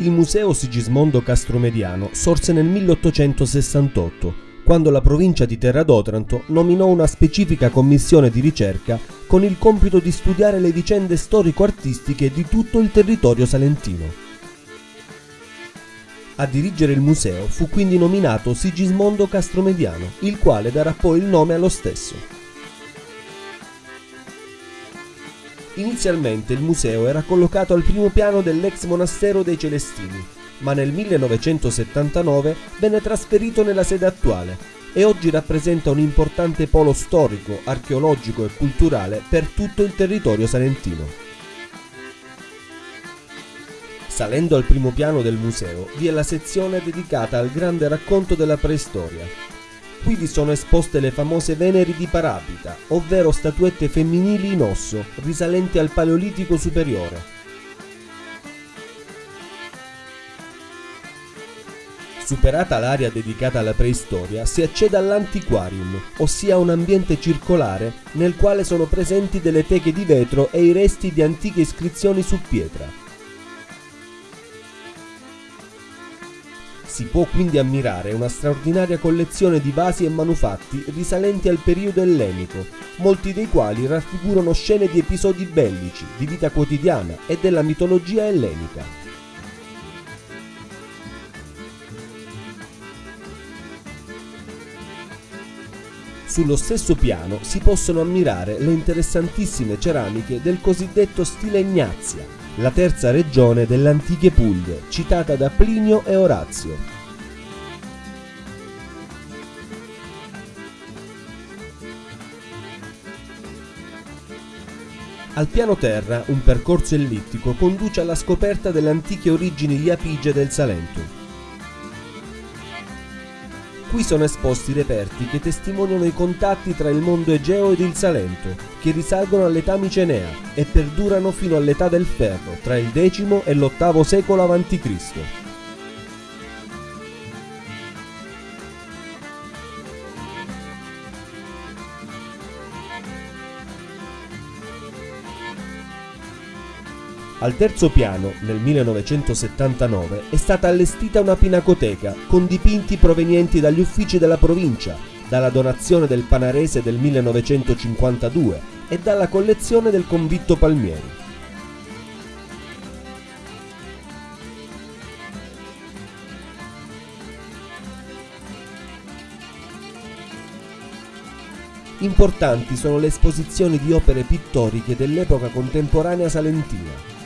Il Museo Sigismondo Castromediano sorse nel 1868, quando la provincia di Terra d'Otranto nominò una specifica commissione di ricerca con il compito di studiare le vicende storico-artistiche di tutto il territorio salentino. A dirigere il museo fu quindi nominato Sigismondo Castromediano, il quale darà poi il nome allo stesso. Inizialmente il museo era collocato al primo piano dell'ex monastero dei Celestini, ma nel 1979 venne trasferito nella sede attuale e oggi rappresenta un importante polo storico, archeologico e culturale per tutto il territorio salentino. Salendo al primo piano del museo vi è la sezione dedicata al grande racconto della preistoria, Qui vi sono esposte le famose Veneri di Parapita, ovvero statuette femminili in osso, risalenti al Paleolitico superiore. Superata l'area dedicata alla preistoria, si accede all'antiquarium, ossia un ambiente circolare nel quale sono presenti delle teche di vetro e i resti di antiche iscrizioni su pietra. Si può quindi ammirare una straordinaria collezione di vasi e manufatti risalenti al periodo ellenico, molti dei quali raffigurano scene di episodi bellici, di vita quotidiana e della mitologia ellenica. Sullo stesso piano si possono ammirare le interessantissime ceramiche del cosiddetto stile Ignazia, la terza regione delle antiche Puglie, citata da Plinio e Orazio. Al piano terra un percorso ellittico conduce alla scoperta delle antiche origini iapigie del Salento. Qui sono esposti reperti che testimoniano i contatti tra il mondo Egeo ed il Salento, che risalgono all'età micenea e perdurano fino all'età del ferro, tra il X e l'VIII secolo a.C. Al terzo piano, nel 1979, è stata allestita una pinacoteca con dipinti provenienti dagli uffici della provincia, dalla donazione del Panarese del 1952 e dalla collezione del convitto Palmieri. Importanti sono le esposizioni di opere pittoriche dell'epoca contemporanea salentina,